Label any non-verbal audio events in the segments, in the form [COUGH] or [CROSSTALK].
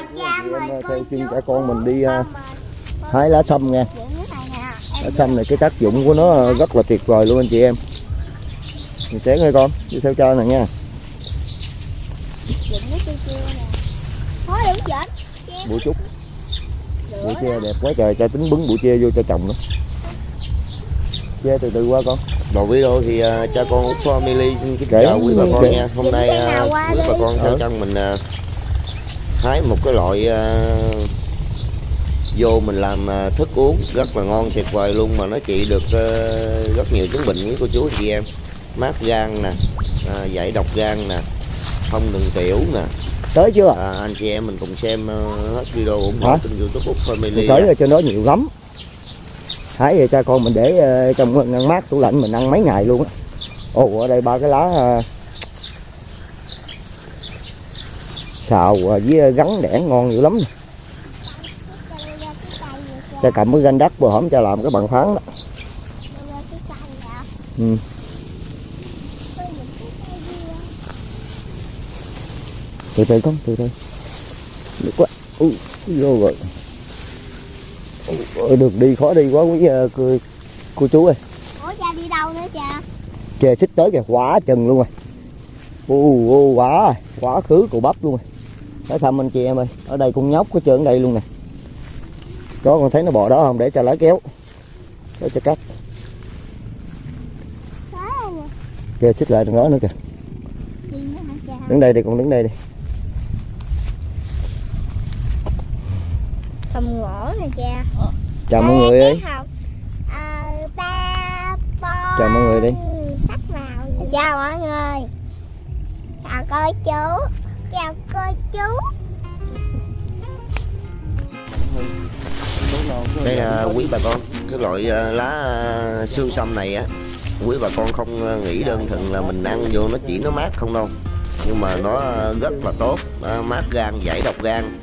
mời cha Chị mời theo chú cả con mình đi à, hái lá sâm nha này lá sâm này cái tác dụng của nó rất là tuyệt vời luôn anh chị em. Mình chén ơi con đi theo cha nè. Nha bụi trúc bụi tre đẹp quá trời cha tính bứng bụi tre vô cho chồng nữa tre từ từ qua con. Đầu video thì uh, cha con Út Family xin kính chào quý bà con nha. Hôm nay uh, quý bà con theo Ờ. chân mình uh, hái một cái loại uh, vô mình làm uh, thức uống rất là ngon tuyệt vời luôn mà nó trị được uh, rất nhiều chứng bệnh với cô chú chị em. Mát gan nè, uh, giải độc gan nè, thông đường tiểu nè. tới chưa À, anh chị em mình cùng xem hết video ủng hộ kênh youtube mình Family. tới cho nó nhiều lắm hái về cha con mình để trong ngăn mát tủ lạnh mình ăn mấy ngày luôn á ồ ở đây ba cái lá xào ờ, với gắn đẻn ngon dữ lắm nè. cha cầm cái ganh đất bữa hổm cha làm cái bằng phán đó. Ừ. từ từ con từ từ. Được quá. Ui vô rồi. Ôi, đường đi khó đi quá quý ờ, cô, cô chú ơi. Ủa cha đi đâu nữa cha? Kìa xích tới kìa quả chừng luôn rồi. U u quả quả khứ cụ bắp luôn rồi nói thăm anh chị em ơi. Ở đây con nhóc có trơn đây luôn nè. Đó con thấy nó bò đó không? Để cho lá kéo. Để cho cắt. Kìa xích lại đừng đó nữa kìa. Đứng đây đi con đứng đây đi. Cầm gỗ nè cha. Chào mọi người ơi. con Chào mọi người đi. chào mọi người. Chào cô chú chào cô chú. Đây là quý bà con cái loại ờ, lá ờ, xương sâm này á quý bà con không ờ, nghĩ đơn thuần là mình ăn vô nó chỉ nó mát không đâu. Nhưng mà nó rất là tốt nó mát gan giải độc gan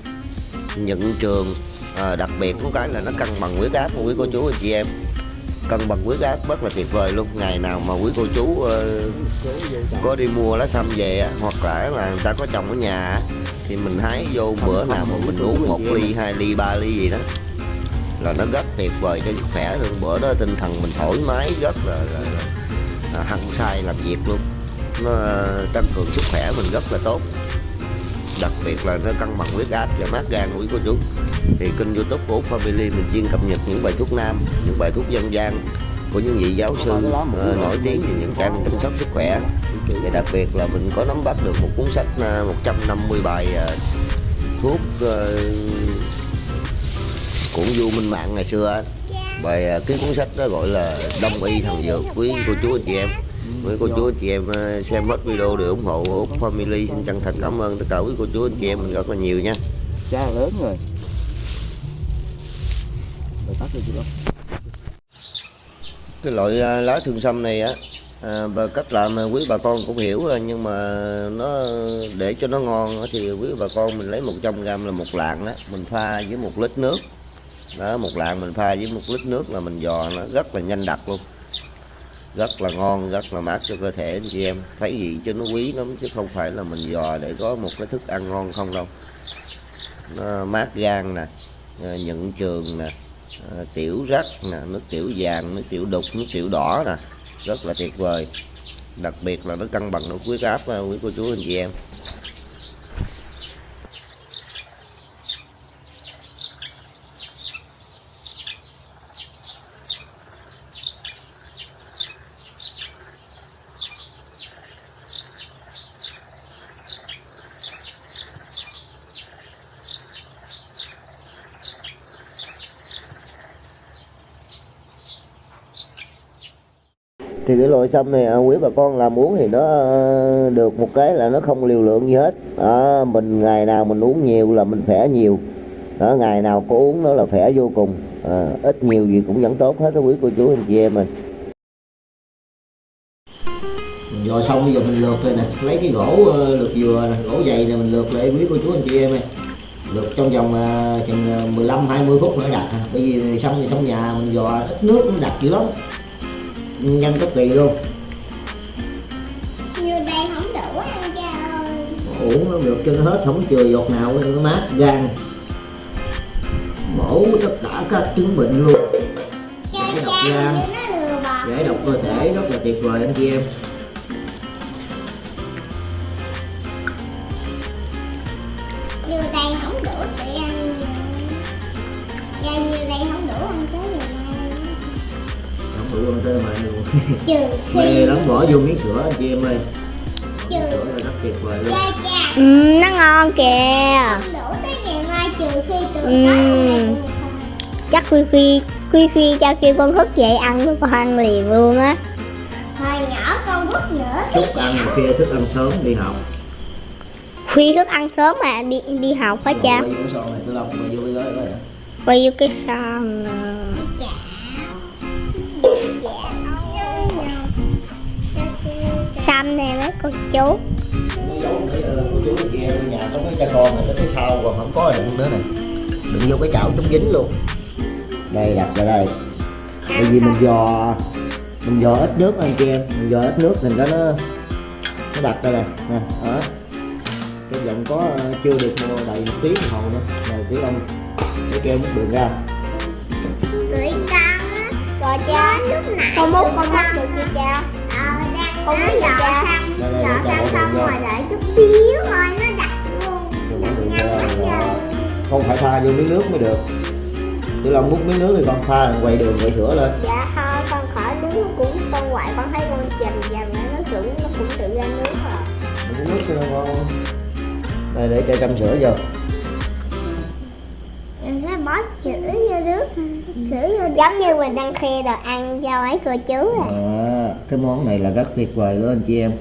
nhận trường à, đặc biệt có cái là nó cân bằng huyết áp của quý cô chú anh chị em cân bằng huyết áp rất là tuyệt vời luôn. Ngày nào mà quý cô chú ờ, có đi mua lá sâm về hoặc là là người ta có trồng ở nhà thì mình hái vô bữa nào mà mình uống một ly hai ly ba ly gì đó là nó rất tuyệt vời cho sức khỏe luôn. Bữa đó tinh thần mình thoải mái rất là, là, là, hăng say làm việc luôn. Nó ờ, tăng cường sức khỏe mình rất là tốt. Đặc biệt là nó cân bằng huyết áp và mát gan của quý cô chú thì kênh youtube của Family mình chuyên cập nhật những bài thuốc nam những bài thuốc dân gian của những vị giáo sư uh, nổi tiếng về những trang chăm sóc sức khỏe. Và đặc biệt là mình có nắm bắt được một cuốn sách ờ, 150 bài uh, thuốc ờ, uh, cũng Du Minh Mạng ngày xưa á. bài ờ, cái cuốn sách đó gọi là Đông y thần dược quý cô chú anh chị em. Với cô chú anh chị em xem hết video để ủng hộ Út Family. Xin chân thành cảm ơn tất cả quý cô chú anh chị em mình rất là nhiều nha. Cha lớn rồi. Rồi tắt đi cái loại à, lá thương sâm này á à, và cách làm quý bà con cũng hiểu rồi nhưng mà nó để cho nó ngon thì quý bà con mình lấy 100 gram là một lạng đó mình pha với một lít nước. Đó một lạng mình pha với một lít nước là mình dò nó rất là nhanh đặc luôn. Rất là ngon rất là mát cho cơ thể anh chị em. Thấy gì cho nó quý lắm chứ không phải là mình dò để có một cái thức ăn ngon không đâu. Nó mát gan nè à, nhuận nhận trường nè à, tiểu rắc nè nước tiểu vàng nước tiểu đục nước tiểu đỏ nè. Rất là tuyệt vời. Đặc biệt là nó cân bằng được huyết áp quý cô chú anh chị em. Thì cái loại sâm này à, quý bà con làm uống thì nó ờ, được một cái là nó không liều lượng gì hết. Đó, mình ngày nào mình uống nhiều là mình khỏe nhiều. Đó, ngày nào có uống nó là khỏe vô cùng. À, ít nhiều gì cũng vẫn tốt hết đó quý cô chú anh chị em mình. Dò xong bây giờ mình lượt đây nè. Lấy cái gỗ ờ, lượt dừa nè, gỗ dày này mình lượt lại quý cô chú anh chị em ơi. Lượt trong vòng chừng 15 20 phút nữa đặt bởi vì xong thì xong nhà mình dò ít nước cũng đặt dữ lắm nhanh cực kỳ luôn. Như đây không đủ ăn cha ơi. Ủa muỗng nó được cho nó hết không chừa giọt nào nó mát gan. Mổ tất cả các chứng bệnh luôn. Cha Giải độc cha gan. giải độc cơ thể rất là tuyệt vời anh chị em mê khi lắm bỏ vô miếng sữa anh chị em ơi. Trừ sữa là rất tuyệt vời luôn. cha cha Ừ, nó ngon kìa. Đủ tới ngày mai trừ khi Ừ. Chắc Khuy Khuy Khuy Khuy cho kêu con thức dậy ăn với con ăn liền luôn á. Hồi nhỏ con bút nữa chút ăn rồi kia thức ăn sớm đi học. Khuy thức ăn sớm mà đi đi học hả cha quay vô cái son này tôi quay vô cái gói đó Quay vô cái son nè. nè mấy cô chú. Nó giấu cái ờ, cô chú em ở nhà có cái cha con này cái sau còn không có đựng nữa này đựng vô cái chảo chống dính luôn. Đây đặt vào đây. Bởi vì mình dò mình dò ít nước anh chị em mình dò ít nước mình có nó nó đặt đây. Này nè đó. Cái giọng có ờ, chưa được mua đầy một tiếng đồng hồ nữa. Này tí ông cái keo múc đường ra. Gửi con á. Rồi cha lúc nãy Con múc con múc được chưa cha Con nó cha xong để cho xong bỏ xong rồi đợi chút xíu thôi nó đặt luôn Rồi bỏ vô, quá đó. trời. không phải pha vô miếng nước mới được. Tiểu Long múc miếng nước thì con pha rồi quay đường quay sữa lên. Dạ thôi con khỏi đứng cũng con ngoại con thấy con dầm lại nó cũng nó cũng tự ra nước à miếng nước cho nó ngon. Đây để cho chăm sữa vô. Nó bó chữ vô nước chữ vô Giống như mình đang khoe đồ ăn cho mấy cô chú à. À, cái món này là rất tuyệt vời luôn anh chị em.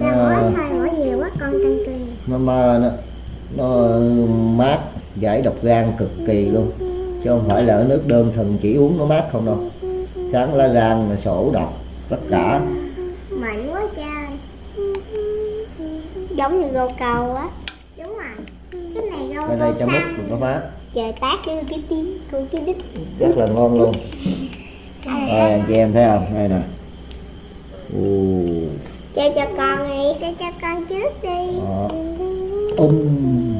Nó, mỗi nhiều quá con căng cưng nó, nó, nó, nó mát giải độc gan cực kỳ luôn. Chứ không phải là ở nước đơn thuần chỉ uống nó mát không đâu. Sáng lá gan là sổ độc tất cả. Mạnh quá trời Giống như gô cầu á. Đúng rồi. Cái này đâu ở đây cho múc đừng có mát. Trời tát với cái tiếng cái đít. Rất là ngon luôn. Đây anh chị em thấy không? Đây nè Ồ, Chơi cho con đi. Cho cho con trước đi. Đó. um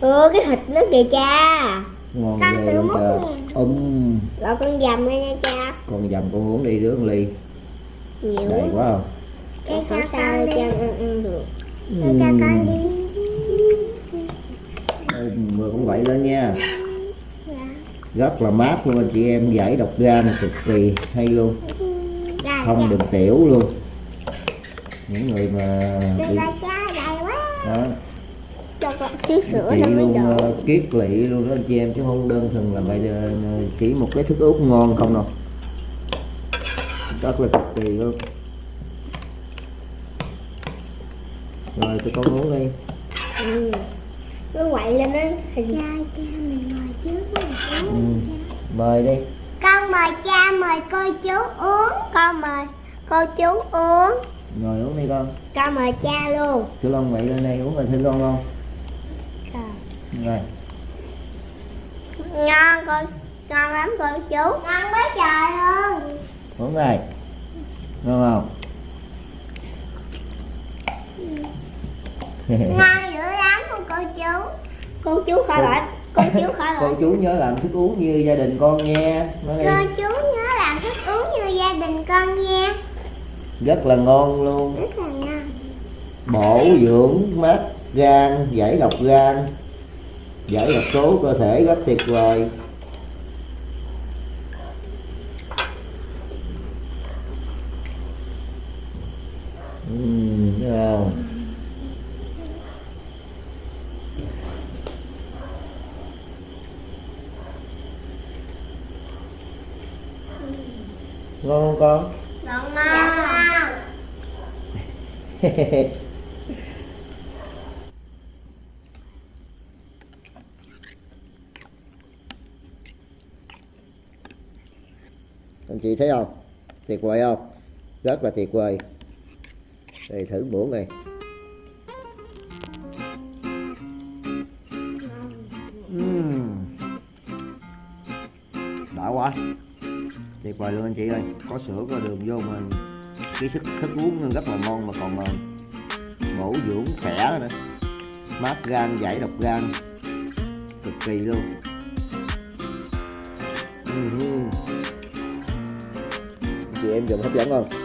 Ừ cái thịt nó kìa cha. Ngon Con tự múc nha. um Rồi con dầm lên nha cha. Con dầm con uống đi đứa một ly. Nhiều đầy quá. không? Cho cho Không sao con đi. cha ăn, được. Cho cho con đi. Ừm, vừa cũng vậy lên nha. Dạ. Rất là mát luôn anh chị em giải độc gan cực kỳ hay luôn không đường tiểu luôn. Những người mà dạ bị dạ cha đầy quá. Đó. Chị luôn ờ, kiết lỵ luôn đó anh chị em chứ không đơn thuần là vậy ờ, chỉ một cái thức uống ngon không đâu. Rất là cực kỳ luôn. Rồi tụi con uống đi. Ừ. Nó quậy lên nó hình cha cha mình ngồi trước ừ. mời đi mời cô chú uống. Con mời cô chú uống. Ngồi uống đi con. Con mời cha luôn. Chú Long vậy lên đây uống rồi thử con không rồi. Ngon con Ngon lắm cô chú. Ngon quá trời luôn. Uống này ngon không? Ngon dữ lắm luôn cô chú. Cô chú khỏi bệnh Cô chú khỏi [LAUGHS] cô bệnh. chú nhớ làm thức uống như gia đình con nha. Nói đi. Cô chú nhớ uống như gia đình con nha. Rất là ngon luôn. Rất là ngon. Bổ dưỡng mát gan giải độc gan giải độc tố cơ thể rất tuyệt vời. Thấy không? Ngon không con? Ngon ngon [LAUGHS] anh chị thấy không? Tuyệt vời không? Rất là tuyệt vời. Đây thử muỗng này tuyệt vời luôn anh chị ơi. Có sữa, có đường vô mà cái sức, thức uống rất là ngon mà còn ờ, bổ dưỡng khỏe nữa. Mát gan, giải độc gan. Cực kỳ luôn. Ừ chị em dùng hấp dẫn không?